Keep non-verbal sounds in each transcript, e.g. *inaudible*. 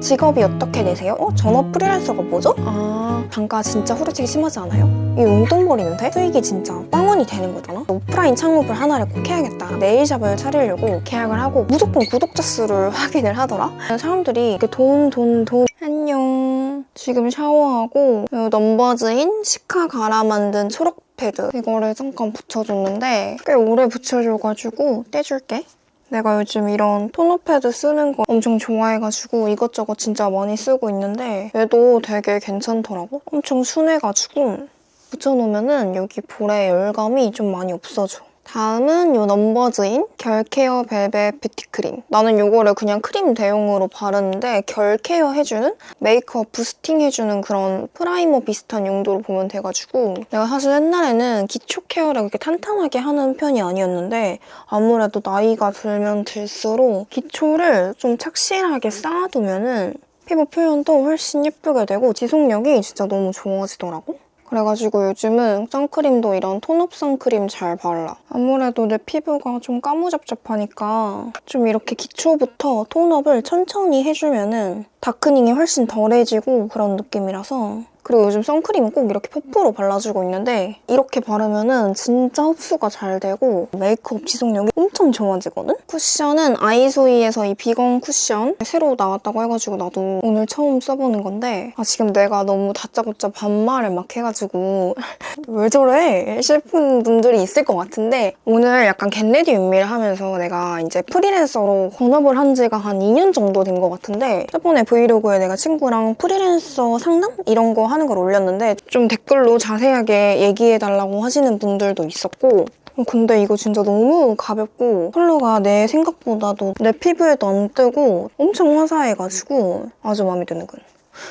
직업이 어떻게 되세요? 어? 전업 프리랜서가 뭐죠? 아 단가 진짜 후려치기 심하지 않아요? 이 용돈벌이는데 수익이 진짜 빵원이 되는 거잖아? 오프라인 창업을 하나를 꼭 해야겠다 네일샵을 차리려고 계약을 하고 무조건 구독자 수를 *laughs* 확인을 하더라? 사람들이 이렇게 돈, 돈, 돈 안녕 지금 샤워하고 이 넘버즈인 시카 갈아 만든 초록 패드 이거를 잠깐 붙여줬는데 꽤 오래 붙여줘가지고 떼줄게 내가 요즘 이런 토너 패드 쓰는 거 엄청 좋아해가지고 이것저것 진짜 많이 쓰고 있는데 얘도 되게 괜찮더라고. 엄청 순해가지고 붙여놓으면은 여기 볼에 열감이 좀 많이 없어져. 다음은 이 numbuzin 결케어 벨벳 뷰티 크림. 나는 이거를 그냥 크림 대용으로 바르는데 결 케어 해주는 메이크업 boosting 해주는 그런 프라이머 비슷한 용도로 보면 돼가지고 내가 사실 옛날에는 기초 케어를 그렇게 탄탄하게 하는 편이 아니었는데 아무래도 나이가 들면 들수록 기초를 좀 착실하게 쌓아두면 은 피부 표현도 훨씬 예쁘게 되고 지속력이 진짜 너무 좋아지더라고. 그래가지고 요즘은 선크림도 이런 톤업 선크림 잘 발라. 아무래도 내 피부가 좀 까무잡잡하니까 좀 이렇게 기초부터 톤업을 천천히 해주면 은 다크닝이 훨씬 덜해지고 그런 느낌이라서 그리고 요즘 선크림은 꼭 이렇게 퍼프로 발라주고 있는데 이렇게 바르면 진짜 흡수가 잘 되고 메이크업 지속력이 엄청 좋아지거든? 쿠션은 아이소이에서 이 비건 쿠션 새로 나왔다고 해가지고 나도 오늘 처음 써보는 건데 아 지금 내가 너무 다짜고짜 반말을 막 해가지고 *laughs* 왜 저래? 싶은 분들이 있을 것 같은데 오늘 약간 get ready with me를 하면서 내가 이제 프리랜서로 본업을 한 지가 한 2년 정도 된 것 같은데 저번에 브이로그에 내가 친구랑 프리랜서 상담? 이런 거 하는 걸 올렸는데 좀 댓글로 자세하게 얘기해달라고 하시는 분들도 있었고 근데 이거 진짜 너무 가볍고 컬러가 내 생각보다도 내 피부에도 안 뜨고 엄청 화사해가지고 아주 마음에 드는 건.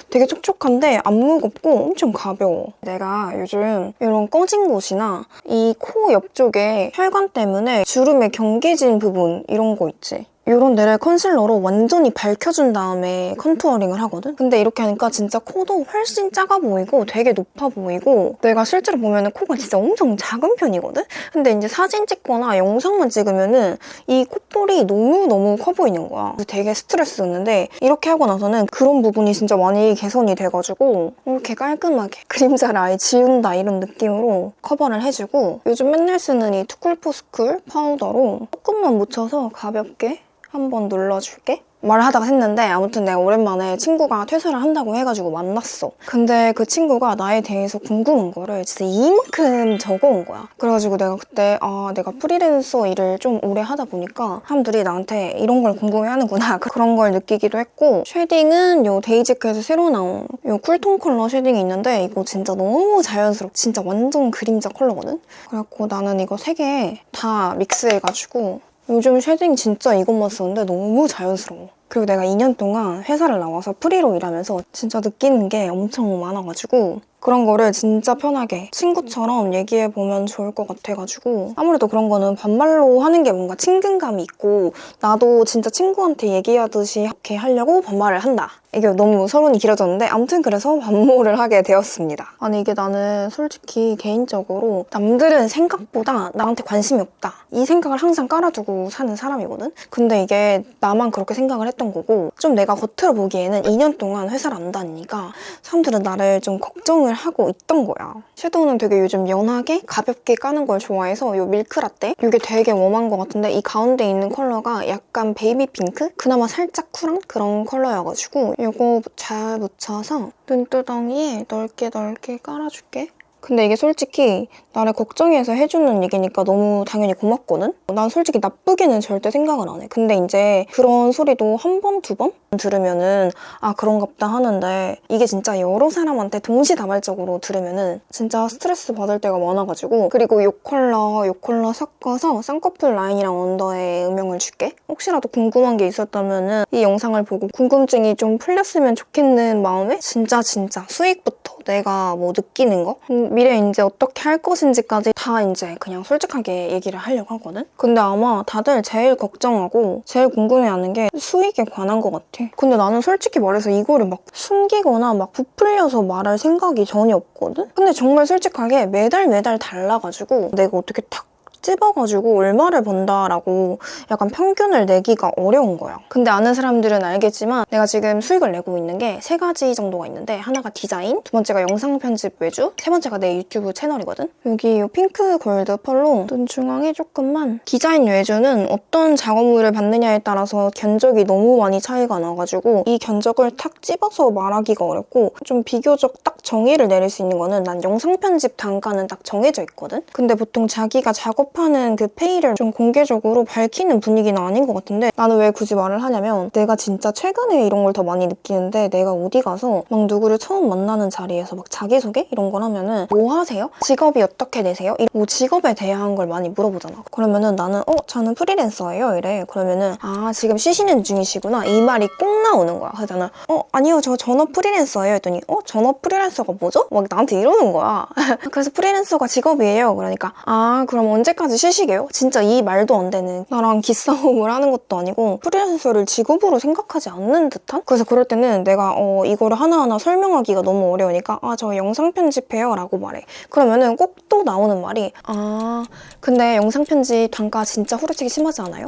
되게 촉촉한데 안 무겁고 엄청 가벼워. 내가 요즘 이런 꺼진 곳이나 이 코 옆쪽에 혈관 때문에 주름에 경계진 부분 이런 거 있지? 이런 데를 컨실러로 완전히 밝혀준 다음에 contouring을 하거든? 근데 이렇게 하니까 진짜 코도 훨씬 작아 보이고 되게 높아 보이고 내가 실제로 보면 코가 진짜 엄청 작은 편이거든? 근데 이제 사진 찍거나 영상만 찍으면은 이 콧볼이 너무너무 커 보이는 거야. 되게 스트레스였는데 이렇게 하고 나서는 그런 부분이 진짜 많이 개선이 돼가지고 이렇게 깔끔하게 *laughs* 그림자를 아예 지운다 이런 느낌으로 커버를 해주고 요즘 맨날 쓰는 이 too cool for school 파우더로 조금만 묻혀서 가볍게 한번 눌러줄게. 말을 하다가 했는데 아무튼 내가 오랜만에 친구가 퇴사를 한다고 해가지고 만났어. 근데 그 친구가 나에 대해서 궁금한 거를 진짜 이만큼 적어온 거야. 그래가지고 내가 그때 아 내가 프리랜서 일을 좀 오래 하다 보니까 사람들이 나한테 이런 걸 궁금해하는구나 *laughs* 그런 걸 느끼기도 했고 shading은 요 dasique에서 새로 나온 요 cool tone 컬러 shading이 있는데 이거 진짜 너무 자연스럽고 진짜 완전 그림자 컬러거든? 그래갖고 나는 이거 세 개 다 믹스해가지고 요즘 shading 진짜 이것만 쓰는데 너무 자연스러워. 그리고 내가 2년 동안 회사를 나와서 프리로 일하면서 진짜 느끼는 게 엄청 많아가지고 그런 거를 진짜 편하게 친구처럼 얘기해보면 좋을 것 같아가지고 아무래도 그런 거는 반말로 하는 게 뭔가 친근감이 있고 나도 진짜 친구한테 얘기하듯이 이렇게 하려고 반말을 한다. 이게 너무 서론이 길어졌는데 아무튼 그래서 반모를 하게 되었습니다. 아니 이게 나는 솔직히 개인적으로 남들은 생각보다 나한테 관심이 없다. 이 생각을 항상 깔아두고 사는 사람이거든? 근데 이게 나만 그렇게 생각을 했던 거고 좀 내가 겉으로 보기에는 2년 동안 회사를 안 다니니까 사람들은 나를 좀 걱정을 사용을 하고 있던 거야. 섀도우는 되게 요즘 연하게 가볍게 까는 걸 좋아해서 이 밀크라떼? 이게 되게 warm한 것 같은데 이 가운데 있는 컬러가 약간 baby pink? 그나마 살짝 쿨한 그런 컬러여가지고 이거 잘 묻혀서 눈두덩이에 넓게 넓게 깔아줄게. 근데 이게 솔직히 나를 걱정해서 해주는 얘기니까 너무 당연히 고맙거든? 난 솔직히 나쁘게는 절대 생각을 안 해. 근데 이제 그런 소리도 한 번, 두 번 들으면은 아 그런갑다 하는데 이게 진짜 여러 사람한테 동시다발적으로 들으면은 진짜 스트레스 받을 때가 많아가지고 그리고 요 컬러, 요 컬러 섞어서 쌍꺼풀 라인이랑 언더에 음영을 줄게. 혹시라도 궁금한 게 있었다면은 이 영상을 보고 궁금증이 좀 풀렸으면 좋겠는 마음에 진짜 진짜 수익부터 내가 뭐 느끼는 거 미래 이제 어떻게 할 것인지까지 다 이제 그냥 솔직하게 얘기를 하려고 하거든? 근데 아마 다들 제일 걱정하고 제일 궁금해하는 게 수익에 관한 것 같아. 근데 나는 솔직히 말해서 이거를 막 숨기거나 막 부풀려서 말할 생각이 전혀 없거든? 근데 정말 솔직하게 매달 매달 달라가지고 내가 어떻게 탁 찝어가지고 얼마를 번다라고 약간 평균을 내기가 어려운 거야. 근데 아는 사람들은 알겠지만 내가 지금 수익을 내고 있는 게 세 가지 정도가 있는데 하나가 디자인, 두 번째가 영상 편집 외주, 세 번째가 내 유튜브 채널이거든. 여기 이 핑크 골드 펄로 눈 중앙에 조금만 디자인 외주는 어떤 작업물을 받느냐에 따라서 견적이 너무 많이 차이가 나가지고 이 견적을 탁 찝어서 말하기가 어렵고 좀 비교적 딱 정의를 내릴 수 있는 거는 난 영상 편집 단가는 딱 정해져 있거든. 근데 보통 자기가 작업하는 그 페이를 좀 공개적으로 밝히는 분위기는 아닌 것 같은데 나는 왜 굳이 말을 하냐면 내가 진짜 최근에 이런 걸 더 많이 느끼는데 내가 어디 가서 막 누구를 처음 만나는 자리에서 막 자기소개 이런 걸 하면은 뭐 하세요? 직업이 어떻게 되세요? 이- 뭐 직업에 대한 걸 많이 물어보잖아. 그러면은 나는 어 저는 프리랜서예요 이래. 그러면은 아 지금 쉬시는 중이시구나 이 말이 꼭 나오는 거야. 나는 어 아니요 저 전업 프리랜서예요 했더니 어 전업 프리랜서 가 뭐죠? 막 나한테 이러는 거야. *laughs* 그래서 프리랜서가 직업이에요. 그러니까 아 그럼 언제까지 쉬시게요? 진짜 이 말도 안 되는 나랑 기싸움을 하는 것도 아니고 프리랜서를 직업으로 생각하지 않는 듯한? 그래서 그럴 때는 내가 어 이거를 하나하나 설명하기가 너무 어려우니까 아 저 영상 편집해요 라고 말해. 그러면은 꼭 또 나오는 말이 아 근데 영상 편집 단가 진짜 후려치기 심하지 않아요?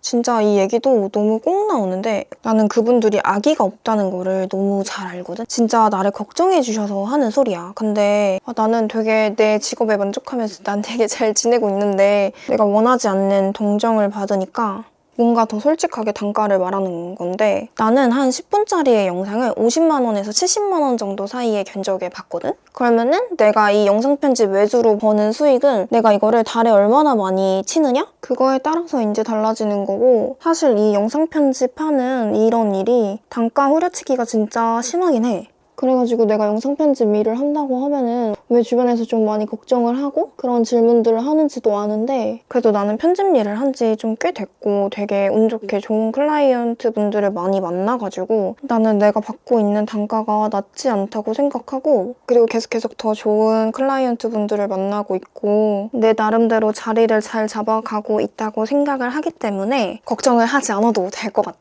진짜 이 얘기도 너무 꼭 나오는데 나는 그분들이 아기가 없다는 거를 너무 잘 알거든? 진짜 나를 걱정해 주셔서 하는 소리야. 근데 아, 나는 되게 내 직업에 만족하면서 *laughs* 난 되게 잘 지내고 있는데 내가 원하지 않는 동정을 받으니까 뭔가 더 솔직하게 단가를 말하는 건데 나는 한 10분짜리의 영상을 50만 원에서 70만 원 정도 사이에 견적에 받거든? 그러면은 내가 이 영상 편집 외주로 버는 수익은 내가 이거를 달에 얼마나 많이 치느냐? 그거에 따라서 이제 달라지는 거고 사실 이 영상 편집하는 이런 일이 단가 후려치기가 진짜 심하긴 해. 그래가지고 내가 영상 편집 일을 한다고 하면은 왜 주변에서 좀 많이 걱정을 하고 그런 질문들을 하는지도 아는데 그래도 나는 편집 일을 한 지 좀 꽤 됐고 되게 운 좋게 좋은 클라이언트 분들을 많이 만나가지고 나는 내가 받고 있는 단가가 낮지 않다고 생각하고 그리고 계속 계속 더 좋은 클라이언트 분들을 만나고 있고 내 나름대로 자리를 잘 잡아가고 있다고 생각을 하기 때문에 걱정을 하지 않아도 될 것 같아.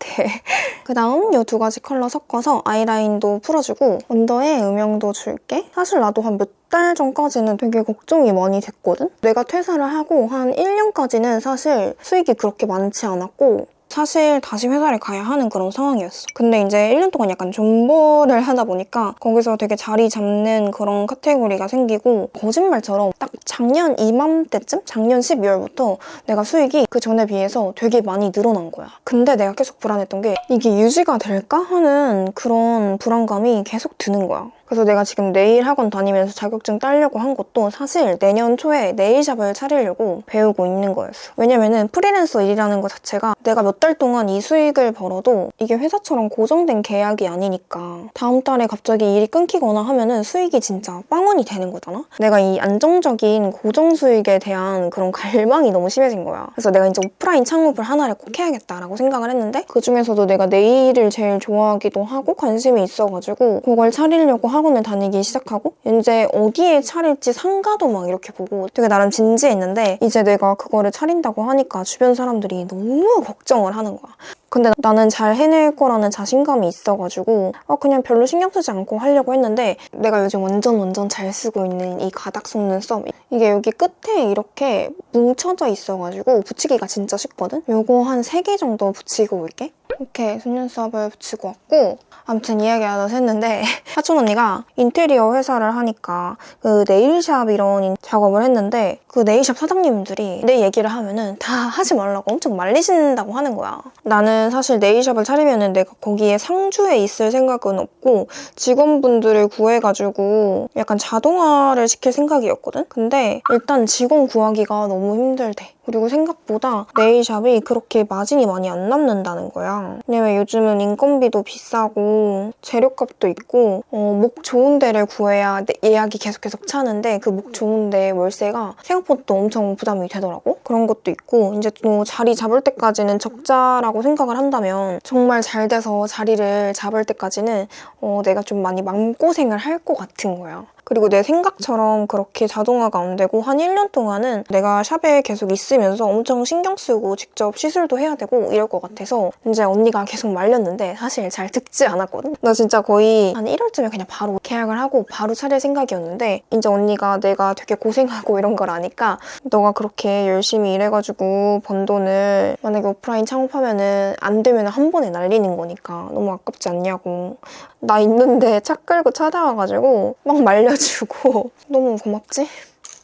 그 다음 이 두 가지 컬러 섞어서 아이라인도 풀어주고 언더에 음영도 줄게. 사실 나도 한 몇 달 전까지는 되게 걱정이 많이 됐거든? 내가 퇴사를 하고 한 1년까지는 사실 수익이 그렇게 많지 않았고 사실 다시 회사를 가야 하는 그런 상황이었어. 근데 이제 1년 동안 약간 존버를 하다 보니까 거기서 되게 자리 잡는 그런 카테고리가 생기고 거짓말처럼 딱 작년 이맘때쯤? 작년 12월부터 내가 수익이 그 전에 비해서 되게 많이 늘어난 거야. 근데 내가 계속 불안했던 게 이게 유지가 될까 하는 그런 불안감이 계속 드는 거야. 그래서 내가 지금 네일 학원 다니면서 자격증 따려고 한 것도 사실 내년 초에 네일샵을 차리려고 배우고 있는 거였어. 왜냐면은 프리랜서 일이라는 것 자체가 내가 몇 달 동안 이 수익을 벌어도 이게 회사처럼 고정된 계약이 아니니까 다음 달에 갑자기 일이 끊기거나 하면은 수익이 진짜 빵원이 되는 거잖아? 내가 이 안정적인 고정 수익에 대한 그런 갈망이 너무 심해진 거야. 그래서 내가 이제 오프라인 창업을 하나를 꼭 해야겠다라고 생각을 했는데 그 중에서도 내가 네일을 제일 좋아하기도 하고 관심이 있어가지고 그걸 차리려고 학원을 다니기 시작하고 이제 어디에 차릴지 상가도 막 이렇게 보고 되게 나름 진지했는데 이제 내가 그거를 차린다고 하니까 주변 사람들이 너무 걱정을 하는 거야. 근데 나는 잘 해낼 거라는 자신감이 있어가지고 어, 그냥 별로 신경 쓰지 않고 하려고 했는데 내가 요즘 완전 완전 잘 쓰고 있는 이 가닥 속눈 썹 이게 여기 끝에 이렇게 뭉쳐져 있어가지고 붙이기가 진짜 쉽거든? 요거 한 3개 정도 붙이고 올게 이렇게 속눈썹을 붙이고 왔고 아무튼 이야기하다 했는데 *laughs* 사촌 언니가 인테리어 회사를 하니까 그 네일샵 이런 작업을 했는데 그 네일샵 사장님들이 내 얘기를 하면은 다 하지 말라고 엄청 말리신다고 하는 거야. 나는 사실 네일샵을 차리면은 내가 거기에 상주에 있을 생각은 없고 직원분들을 구해가지고 약간 자동화를 시킬 생각이었거든? 근데 일단 직원 구하기가 너무 힘들대. 그리고 생각보다 네일샵이 그렇게 마진이 많이 안 남는다는 거야. 왜냐면 요즘은 인건비도 비싸고 재료값도 있고 어, 목 좋은 데를 구해야 내- 예약이 계속 계속 차는데 그 목 좋은 데 월세가 생각보다 또 엄청 부담이 되더라고. 그런 것도 있고 이제 또 자리 잡을 때까지는 적자라고 생각을 한다면 정말 잘 돼서 자리를 잡을 때까지는 어, 내가 좀 많이 마음고생을 할 것 같은 거야. 그리고 내 생각처럼 그렇게 자동화가 안 되고 한 1년 동안은 내가 샵에 계속 있으면서 엄청 신경 쓰고 직접 시술도 해야 되고 이럴 것 같아서 이제 언니가 계속 말렸는데 사실 잘 듣지 않았거든? 나 진짜 거의 한 1월쯤에 그냥 바로 계약을 하고 바로 차릴 생각이었는데 이제 언니가 내가 되게 고생하고 이런 걸 아니까 너가 그렇게 열심히 일해가지고 번 돈을 만약에 오프라인 창업하면은 안 되면 한 번에 날리는 거니까 너무 아깝지 않냐고 나 있는데 차 끌고 찾아와가지고 막 말려 주고 *laughs* 너무 고맙지?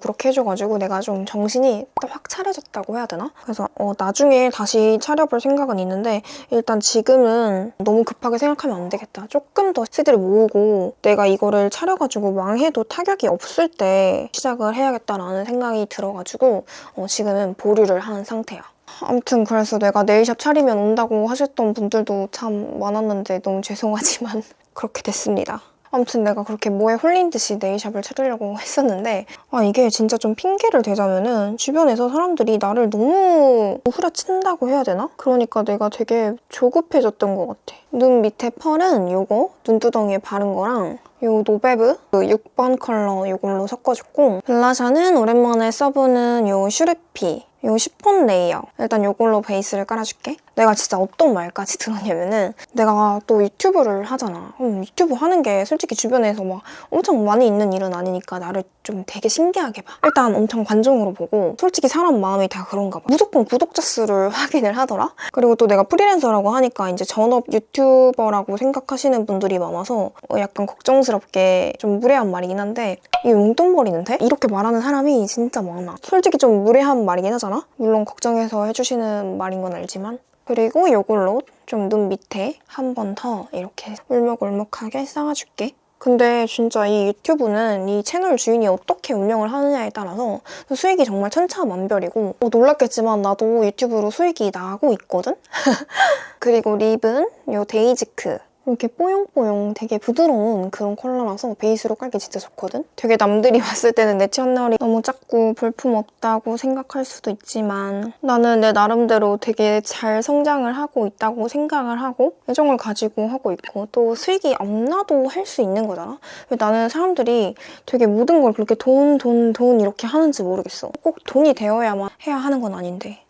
그렇게 해줘가지고 내가 좀 정신이 확 차려졌다고 해야 되나? 그래서 어, 나중에 다시 차려볼 생각은 있는데 일단 지금은 너무 급하게 생각하면 안 되겠다. 조금 더 시드를 모으고 내가 이거를 차려가지고 망해도 타격이 없을 때 시작을 해야겠다라는 생각이 들어가지고 어, 지금은 보류를 한 상태야. 아무튼 그래서 내가 nail shop 차리면 온다고 하셨던 분들도 참 많았는데 너무 죄송하지만 *laughs* 그렇게 됐습니다. 아무튼 내가 그렇게 뭐에 홀린 듯이 nail shop을 차리려고 했었는데 아 이게 진짜 좀 핑계를 대자면은 주변에서 사람들이 나를 너무 후려친다고 해야 되나? 그러니까 내가 되게 조급해졌던 것 같아. 눈 밑에 pearl은 요거 눈두덩이에 바른 거랑 요 노베브 그 6번 컬러 이걸로 섞어줬고 blusher는 오랜만에 써보는 요 슈르피 요 시폰 레이어. 일단 요걸로 베이스를 깔아줄게. 내가 진짜 어떤 말까지 *laughs* 들었냐면은 내가 또 유튜브를 하잖아. 음, 유튜브 하는 게 솔직히 주변에서 막 엄청 많이 있는 일은 아니니까 나를 좀 되게 신기하게 봐. 일단 엄청 관종으로 보고 솔직히 사람 마음이 다 그런가 봐. 무조건 구독자 수를 *laughs* 확인을 하더라. 그리고 또 내가 프리랜서라고 하니까 이제 전업 유튜버라고 생각하시는 분들이 많아서 어, 약간 걱정스럽게 좀 무례한 말이긴 한데 이 용돈벌이는데? 이렇게 말하는 사람이 진짜 많아. 솔직히 좀 무례한 말이긴 하잖아 물론 걱정해서 해주시는 말인 건 알지만 그리고 이걸로 좀 눈 밑에 한 번 더 이렇게 울먹울먹하게 쌓아줄게. 근데 진짜 이 유튜브는 이 채널 주인이 어떻게 운영을 하느냐에 따라서 수익이 정말 천차만별이고 어, 놀랐겠지만 나도 유튜브로 수익이 나고 있거든? *laughs* 그리고 lip은 이 데이지크 이렇게 뽀용뽀용 되게 부드러운 그런 컬러라서 베이스로 깔기 진짜 좋거든? 되게 남들이 *laughs* 봤을 때는 내 채널이 너무 작고 볼품 없다고 생각할 수도 있지만 나는 내 나름대로 되게 잘 성장을 하고 있다고 생각을 하고 애정을 가지고 하고 있고 또 수익이 안 나도 할 수 있는 거잖아? 나는 사람들이 되게 모든 걸 그렇게 돈, 돈, 돈 이렇게 하는지 모르겠어. 꼭 돈이 되어야만 해야 하는 건 아닌데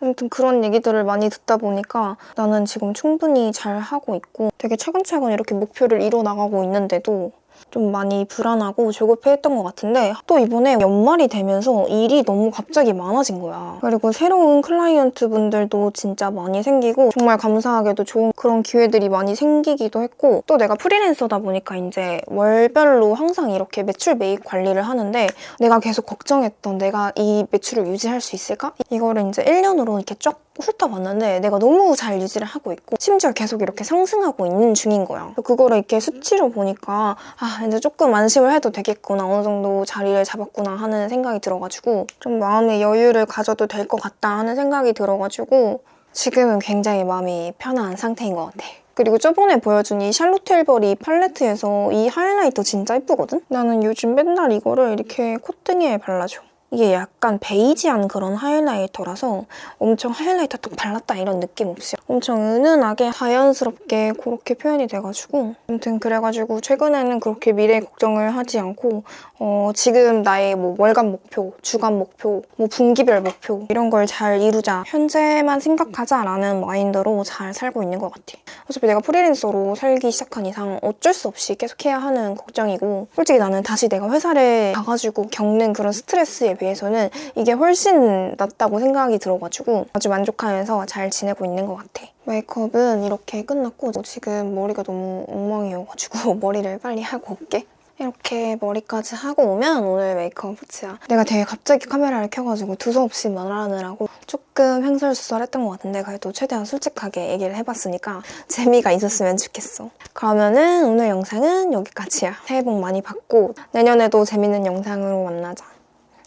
아무튼 그런 얘기들을 많이 듣다 보니까 나는 지금 충분히 잘 하고 있고 되게 차근차근 이렇게 목표를 이뤄나가고 있는데도 좀 많이 불안하고 조급해했던 것 같은데 또 이번에 연말이 되면서 일이 너무 갑자기 많아진 거야. 그리고 새로운 클라이언트 분들도 진짜 많이 생기고 정말 감사하게도 좋은 그런 기회들이 많이 생기기도 했고 또 내가 프리랜서다 보니까 이제 월별로 항상 이렇게 매출 매입 관리를 하는데 내가 계속 걱정했던 내가 이 매출을 유지할 수 있을까? 이거를 이제 1년으로 이렇게 쫙 훑어봤는데 내가 너무 잘 유지를 하고 있고 심지어 계속 이렇게 상승하고 있는 중인 거야. 그거를 이렇게 수치로 보니까 아 이제 조금 안심을 해도 되겠구나 어느 정도 자리를 잡았구나 하는 생각이 들어가지고 좀 마음의 여유를 가져도 될 것 같다 하는 생각이 들어가지고 지금은 굉장히 마음이 편한 상태인 것 같아. 그리고 저번에 보여준 이 샬롯 틸버리 팔레트에서 이 하이라이터 진짜 예쁘거든? 나는 요즘 맨날 이거를 이렇게 콧등에 발라줘. 이게 약간 베이지한 그런 하이라이터라서 엄청 하이라이터 딱 발랐다 이런 느낌 없이 엄청 은은하게 자연스럽게 그렇게 표현이 돼가지고 아무튼 그래가지고 최근에는 그렇게 미래 걱정을 하지 않고 어, 지금 나의 뭐 월간 목표, 주간 목표, 뭐 분기별 목표 이런 걸 잘 이루자. 현재만 생각하자라는 마인드로 잘 살고 있는 것 같아 어차피 내가 프리랜서로 살기 시작한 이상 어쩔 수 없이 계속해야 하는 걱정이고 솔직히 나는 다시 내가 회사를 가가지고 겪는 그런 스트레스에 비해서는 이게 훨씬 낫다고 생각이 들어가지고 아주 만족하면서 잘 지내고 있는 것 같아. 메이크업은 이렇게 끝났고 지금 머리가 너무 엉망이어가지고 *laughs* 머리를 빨리 하고 올게. 이렇게 머리까지 하고 오면 오늘 메이크업 끝이야. 내가 되게 갑자기 카메라를 켜가지고 두서없이 말하느라고 조금 횡설수설했던 것 같은데 그래도 최대한 솔직하게 얘기를 해봤으니까 재미가 있었으면 좋겠어. 그러면은 오늘 영상은 여기까지야. 새해 복 많이 받고 내년에도 재밌는 영상으로 만나자.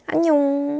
안녕.